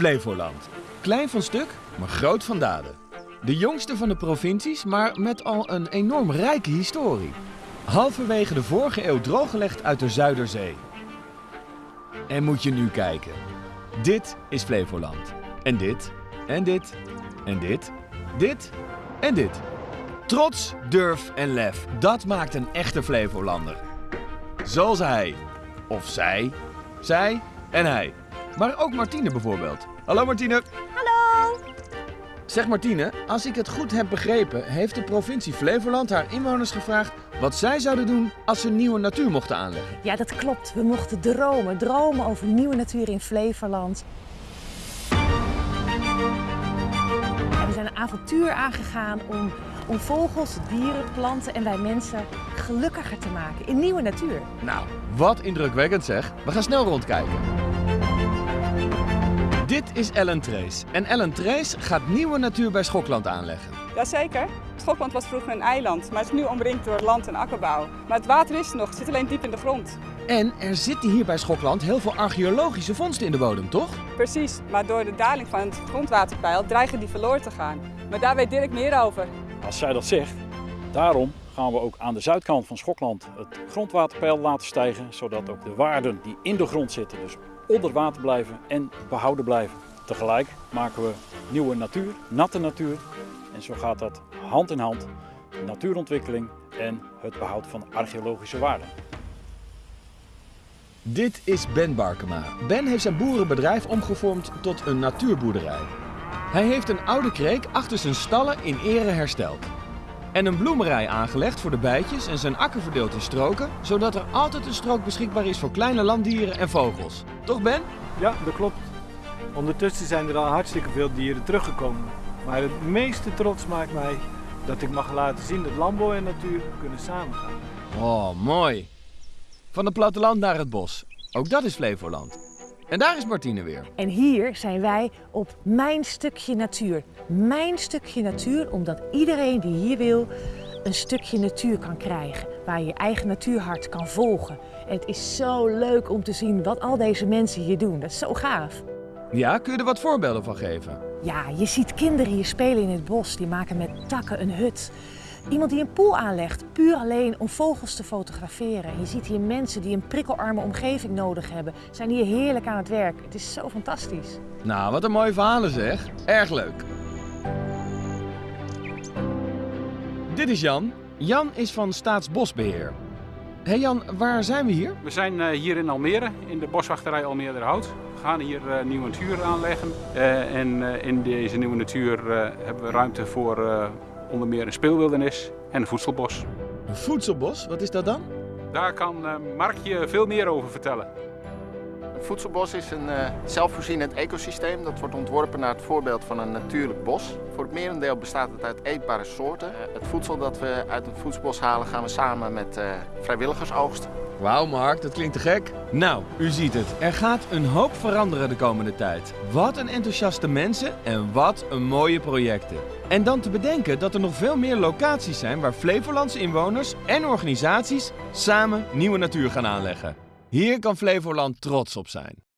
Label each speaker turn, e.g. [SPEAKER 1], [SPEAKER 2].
[SPEAKER 1] Flevoland. Klein van stuk, maar groot van daden. De jongste van de provincies, maar met al een enorm rijke historie. Halverwege de vorige eeuw drooggelegd uit de Zuiderzee. En moet je nu kijken. Dit is Flevoland. En dit, en dit, en dit, dit en dit. Trots, durf en lef, dat maakt een echte Flevolander. Zoals hij. Of zij. Zij en hij. Maar ook Martine bijvoorbeeld. Hallo Martine.
[SPEAKER 2] Hallo!
[SPEAKER 1] Zeg Martine, als ik het goed heb begrepen, heeft de provincie Flevoland haar inwoners gevraagd wat zij zouden doen als ze nieuwe natuur mochten aanleggen.
[SPEAKER 2] Ja, dat klopt. We mochten dromen. Dromen over nieuwe natuur in Flevoland. We zijn een avontuur aangegaan om, om vogels, dieren, planten en wij mensen gelukkiger te maken in nieuwe natuur.
[SPEAKER 1] Nou, wat indrukwekkend zeg. We gaan snel rondkijken. Dit is Ellen Trace. En Ellen Trace gaat nieuwe natuur bij Schokland aanleggen.
[SPEAKER 3] Jazeker. Schokland was vroeger een eiland, maar is nu omringd door land- en akkerbouw. Maar het water is er nog, het zit alleen diep in de grond.
[SPEAKER 1] En er zitten hier bij Schokland heel veel archeologische vondsten in de bodem, toch?
[SPEAKER 3] Precies, maar door de daling van het grondwaterpeil dreigen die verloren te gaan. Maar daar weet Dirk meer over.
[SPEAKER 4] Als zij dat zegt, daarom gaan we ook aan de zuidkant van Schokland het grondwaterpeil laten stijgen, zodat ook de waarden die in de grond zitten, dus onder water blijven en behouden blijven. Tegelijk maken we nieuwe natuur, natte natuur. En zo gaat dat hand in hand, natuurontwikkeling en het behoud van archeologische waarden.
[SPEAKER 1] Dit is Ben Barkema. Ben heeft zijn boerenbedrijf omgevormd tot een natuurboerderij. Hij heeft een oude kreek achter zijn stallen in ere hersteld. En een bloemerij aangelegd voor de bijtjes en zijn akker verdeeld in stroken, zodat er altijd een strook beschikbaar is voor kleine landdieren en vogels. Toch Ben?
[SPEAKER 5] Ja, dat klopt. Ondertussen zijn er al hartstikke veel dieren teruggekomen. Maar het meeste trots maakt mij dat ik mag laten zien dat landbouw en natuur kunnen samengaan.
[SPEAKER 1] Oh, mooi. Van het platteland naar het bos. Ook dat is Flevoland. En daar is Martine weer.
[SPEAKER 2] En hier zijn wij op mijn stukje natuur. Mijn stukje natuur, omdat iedereen die hier wil een stukje natuur kan krijgen. Waar je je eigen natuurhart kan volgen. En het is zo leuk om te zien wat al deze mensen hier doen. Dat is zo gaaf.
[SPEAKER 1] Ja, kun je er wat voorbeelden van geven?
[SPEAKER 2] Ja, je ziet kinderen hier spelen in het bos. Die maken met takken een hut. Iemand die een poel aanlegt, puur alleen om vogels te fotograferen. Je ziet hier mensen die een prikkelarme omgeving nodig hebben. Zijn hier heerlijk aan het werk. Het is zo fantastisch.
[SPEAKER 1] Nou, wat een mooie verhalen zeg. Erg leuk. Dit is Jan. Jan is van Staatsbosbeheer. Hé hey Jan, waar zijn we hier?
[SPEAKER 6] We zijn eh, hier in Almere, in de boswachterij Almere-Hout. We gaan hier eh, nieuwe natuur aanleggen. Eh, en eh, in deze nieuwe natuur eh, hebben we ruimte voor eh, onder meer een speelwildernis en een voedselbos.
[SPEAKER 1] Een voedselbos, wat is dat dan?
[SPEAKER 6] Daar kan eh, Mark je veel meer over vertellen.
[SPEAKER 7] Een voedselbos is een eh, zelfvoorzienend ecosysteem dat wordt ontworpen naar het voorbeeld van een natuurlijk bos. Voor het merendeel bestaat het uit eetbare soorten. Eh, het voedsel dat we uit een voedselbos halen gaan we samen met eh, vrijwilligers oogsten.
[SPEAKER 1] Wauw Mark, dat klinkt te gek. Nou, u ziet het. Er gaat een hoop veranderen de komende tijd. Wat een enthousiaste mensen en wat een mooie projecten. En dan te bedenken dat er nog veel meer locaties zijn waar Flevolandse inwoners en organisaties samen nieuwe natuur gaan aanleggen. Hier kan Flevoland trots op zijn.